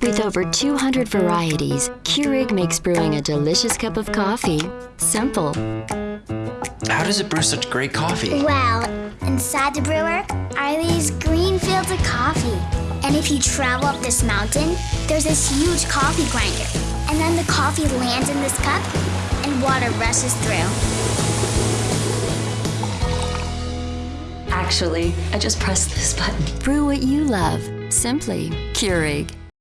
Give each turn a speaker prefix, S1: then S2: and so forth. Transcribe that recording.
S1: With over 200 varieties, Keurig makes brewing a delicious cup of coffee simple.
S2: How does it brew such great coffee?
S3: Well, inside the brewer are these green fields of coffee. And if you travel up this mountain, there's this huge coffee grinder. And then the coffee lands in this cup and water rushes through.
S4: Actually, I just pressed this button.
S1: Brew what you love. Simply Keurig.